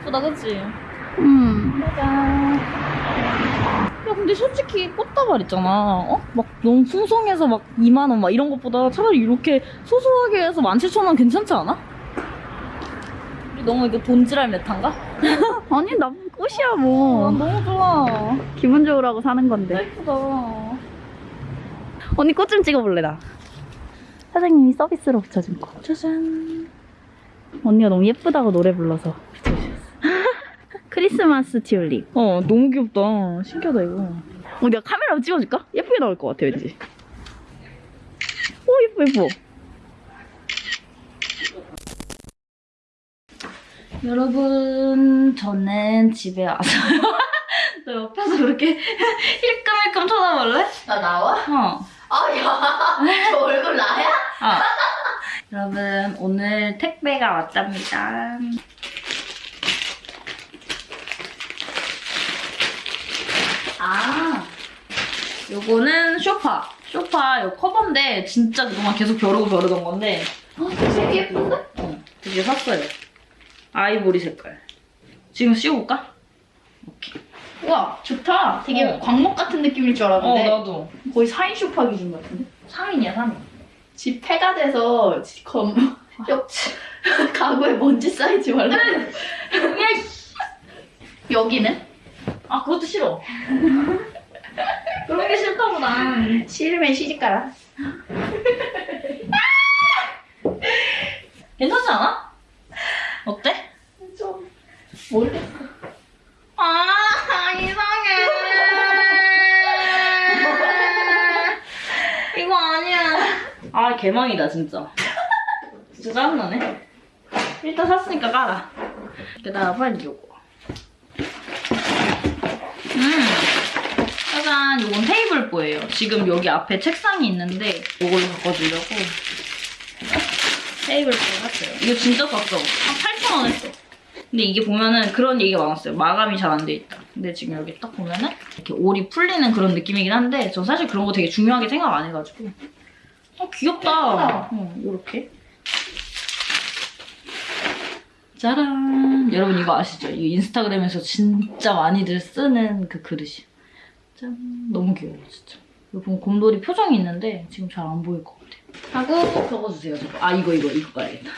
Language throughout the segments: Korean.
예쁘다, 그치? 음. 짜잔. 야, 근데 솔직히 꽃다발 있잖아. 어? 막 너무 풍성해서 막 2만원 막 이런 것보다 차라리 이렇게 소소하게 해서 17,000원 괜찮지 않아? 우리 너무 이거 돈지랄 메탄가? 아니, 나 꽃이야, 어, 뭐. 너무 좋아. 기분 좋으라고 사는 건데. 예쁘다. 언니 꽃 좀 찍어볼래, 나. 사장님이 서비스로 붙여준 거. 짜잔. 언니가 너무 예쁘다고 노래 불러서. 크리스마스 튤립. 어, 너무 귀엽다. 신기하다, 이거. 어, 내가 카메라로 찍어줄까? 예쁘게 나올 것 같아, 왠지. 오, 예뻐, 예뻐. 여러분, 저는 집에 와서요. 너 옆에서 그렇게 힐끔힐끔 쳐다볼래? 나 나와? 어. 아, 야. 저 얼굴 나야? 아. 여러분, 오늘 택배가 왔답니다. 아, 요거는 쇼파. 쇼파 요 커버인데 진짜 그동안 계속 벼르고 벼르던 건데 어, 되게 예쁜데? 어, 드디어 샀어요. 아이보리 색깔. 지금 씌워볼까? 오케이. 우와, 좋다. 되게 어. 광목 같은 느낌일 줄 어, 알았는데. 나도. 거의 4인 쇼파 기준 같은데? 3인이야, 3인. 집 폐가 돼서 검, 옆, 가구에 먼지 쌓이지 말라. 여기는? 아, 그것도 싫어. 그런 게 싫다고, 난. 싫으면 시집가라. 괜찮지 않아? 어때? 좀, 모르겠어. 아, 이상해. 이거 아니야. 아, 개망이다, 진짜. 진짜 짜증나네. 일단 샀으니까 깔아. 게다가 빨리 요거. 음. 짜잔, 요건 테이블보예요. 지금 여기 앞에 책상이 있는데 이걸로 바꿔주려고 테이블보 샀어요. 이거 진짜 쌌어. 한 8,000원 했어. 근데 이게 보면은 그런 얘기가 많았어요. 마감이 잘 안 돼 있다. 근데 지금 여기 딱 보면은 이렇게 올이 풀리는 그런 느낌이긴 한데 저 사실 그런 거 되게 중요하게 생각 안 해가지고 어 귀엽다. 어, 이렇게 짜란. 여러분 이거 아시죠? 이 인스타그램에서 진짜 많이들 쓰는 그 그릇이. 짠. 너무 귀여워 진짜. 보면 곰돌이 표정이 있는데 지금 잘 안 보일 것 같아요. 하고 적어주세요. 저거. 아 이거 이거 이거 봐야겠다.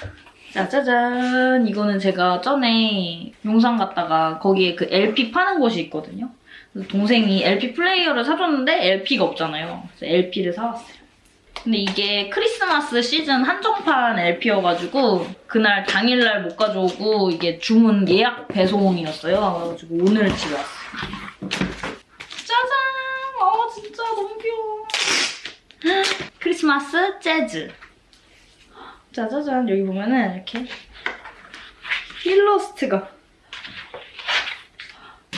자, 짜잔. 이거는 제가 전에 용산 갔다가 거기에 그 LP 파는 곳이 있거든요. 동생이 LP 플레이어를 사줬는데 LP가 없잖아요. 그래서 LP를 사왔어요. 근데 이게 크리스마스 시즌 한정판 LP여가지고 그날 당일날 못 가져오고 이게 주문 예약 배송이었어요. 그래가지고 오늘 집에 왔어요. 짜잔! 아 진짜 너무 귀여워. 크리스마스 재즈. 짜자잔. 여기 보면은 이렇게 일러스트가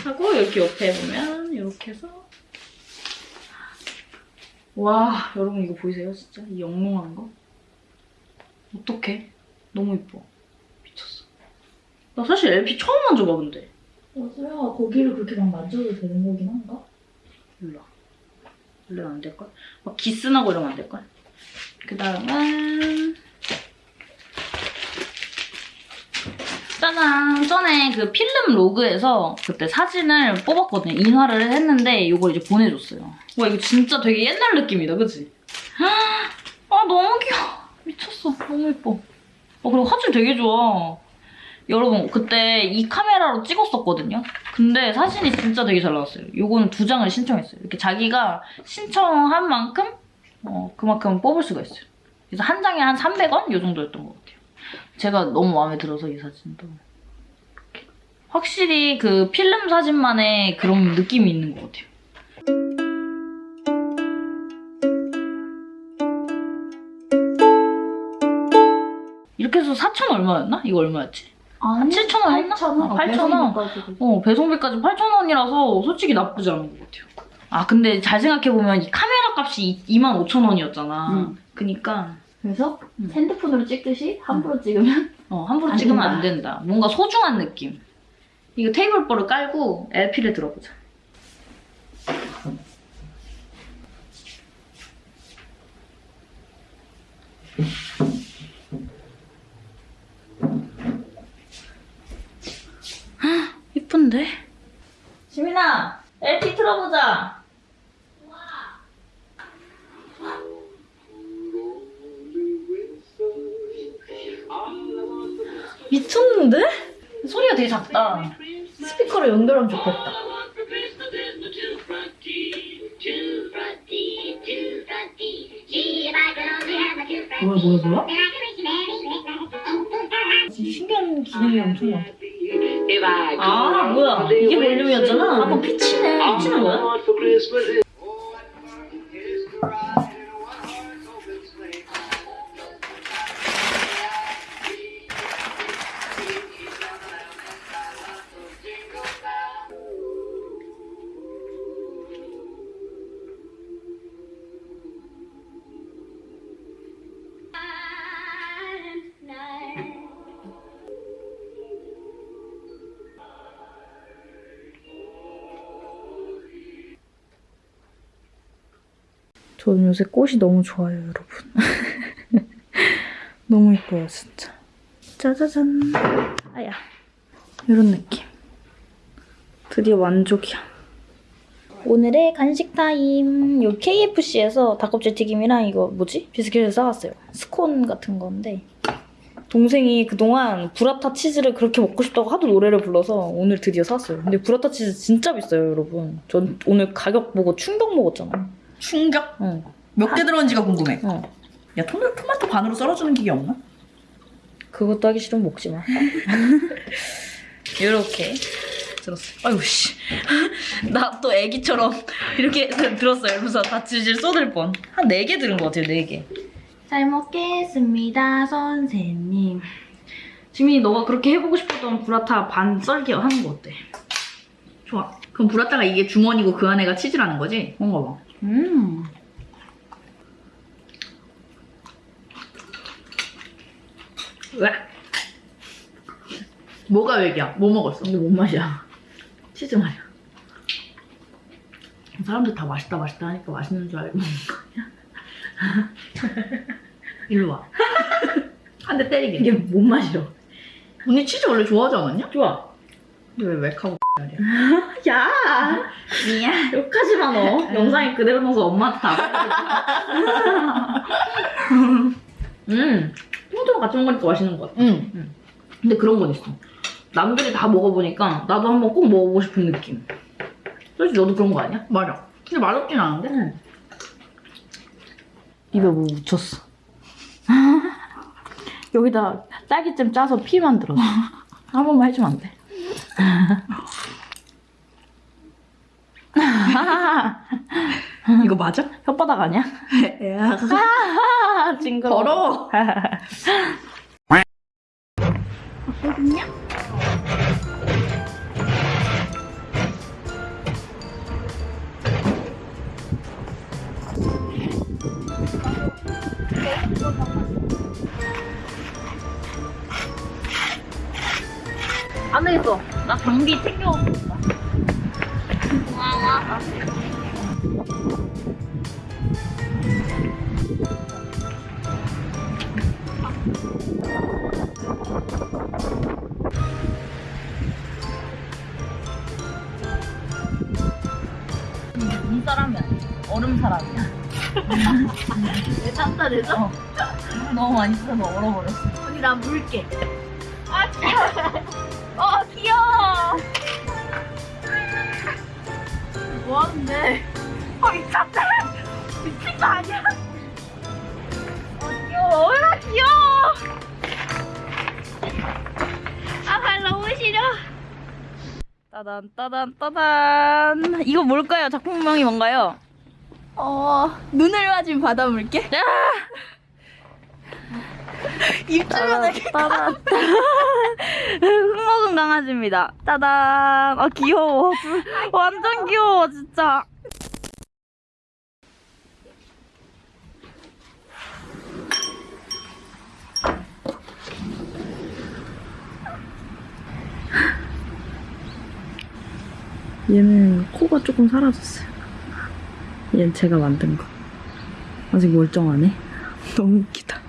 하고 여기 옆에 보면 이렇게 해서. 와 여러분 이거 보이세요? 진짜 이 영롱한 거? 어떡해? 너무 이뻐. 미쳤어. 나 사실 LP 처음 만져봐 근데. 여수야, 거기를 그렇게 막 만져도 되는 거긴 한가? 몰라 원래는 안 될걸? 막 기스나고 이러면 안 될걸? 그 다음은 짜잔! 전에 그 필름 로그에서 그때 사진을 뽑았거든요. 인화를 했는데 이걸 이제 보내줬어요. 와 이거 진짜 되게 옛날 느낌이다. 그치? 아 너무 귀여워. 미쳤어. 너무 예뻐. 어, 그리고 화질 되게 좋아 여러분 그때 이 카메라로 찍었었거든요 근데 사진이 진짜 되게 잘 나왔어요 요거는 두 장을 신청했어요 이렇게 자기가 신청한 만큼 어, 그만큼 뽑을 수가 있어요 그래서 한 장에 한 300원? 요 정도였던 것 같아요 제가 너무 마음에 들어서 이 사진도. 확실히 그 필름 사진만의 그런 느낌이 있는 것 같아요 이렇게 해서 4천 얼마였나? 이거 얼마였지? 아니, 7,000원 했나? 8,000원. 아, 8,000원. 어, 배송비까지 8,000원이라서 솔직히 나쁘지 않은 것 같아요. 아, 근데 잘 생각해보면 이 카메라 값이 25,000원이었잖아. 음. 그니까, 그래서 음. 핸드폰으로 찍듯이 함부로 찍으면 어, 함부로 안 찍으면 된다. 안 된다. 뭔가 소중한 느낌. 이거 테이블보를 깔고 LP를 들어보자. 미쳤는데? 소리가 되게 작다. 스피커로 연결하면 좋겠다. 뭐야 뭐야 뭐야? 신기한 기능이 엄청 많아. 아 아, 뭐야. 이게 볼륨이었잖아. 아뭐 피치네. 피치는 거야? 저는 요새 꽃이 너무 좋아요, 여러분. 너무 예뻐요, 진짜. 짜자잔. 아야. 이런 느낌. 드디어 만족이야. 오늘의 간식 타임. 요 KFC에서 닭껍질 튀김이랑 이거 뭐지? 비스킷을 사왔어요. 스콘 같은 건데. 동생이 그동안 부라타 치즈를 그렇게 먹고 싶다고 하도 노래를 불러서 오늘 드디어 샀어요. 근데 부라타 치즈 진짜 비싸요, 여러분. 전 오늘 가격 보고 충격 먹었잖아. 충격? 응. 몇 개 들었는지가 궁금해. 어. 야 토마, 토마토 반으로 썰어주는 기계 없나? 그것도 하기 싫으면 먹지 마. 이렇게 들었어요. 아유 씨. 나 또 애기처럼 이렇게 들었어요. 이러면서 다치질 쏟을 뻔. 한 네 개 들은 것 같아요. 네 개. 잘 먹겠습니다, 선생님. 지민이 너가 그렇게 해보고 싶었던 브라타 반 썰기 하는 거 어때? 좋아. 그럼 브라타가 이게 주머니고 그 안에가 치즈라는 거지? 그런가 봐. 음. 왜? 뭐가 왜기야? 뭐 먹었어? 근데 뭔 맛이야? 치즈 말이야. 사람들 다 맛있다 맛있다 하니까 맛있는 줄 알고 먹는 거 아니야? 일로 와. 한 대 때리게. 이게 뭔 맛이야? 언니 치즈 원래 좋아하지 않았냐? 좋아. 근데 왜 맥하고 야! 미안. 욕하지 마, 너. 영상에 그대로 넣어서 엄마한테 다. 음, 토마토랑 같이 먹으니까 맛있는 것 같아. 응. 근데 그런 건 있어. 남들이 다 먹어보니까 나도 한번 꼭 먹어보고 싶은 느낌. 솔직히 너도 그런 거 아니야? 맞아. 근데 맛없진 않은데? 응. 입에 뭐 묻혔어. 여기다 딸기잼 짜서 피 만들었어. 한 번만 해주면 안 돼? 이거 맞아? 혓바닥 아니야? 징그러워. 더러워. 안 되겠어. 나 장비 챙겨오겠다. 이 사람이야. 얼음 사람이야. 내 탔다 내서? 너무 많이 써서 얼어버렸어. 언니 나 물게. 어, 귀여워. 뭐 하는데? 어, 미쳤다. 미친 거 아니야? 어, 귀여워. 아, 귀여워. 아, 발 너무 싫어. 따단, 따단, 따단. 이거 뭘까요? 작품명이 뭔가요? 어, 눈을 맞은 바다 물개? 입 주변에 따단. 흙먹은 강아지입니다. 따단. 아, 귀여워. 완전 귀여워, 진짜. 얘는 코가 조금 사라졌어요. 얘는 제가 만든 거. 아직 멀쩡하네. 너무 웃기다.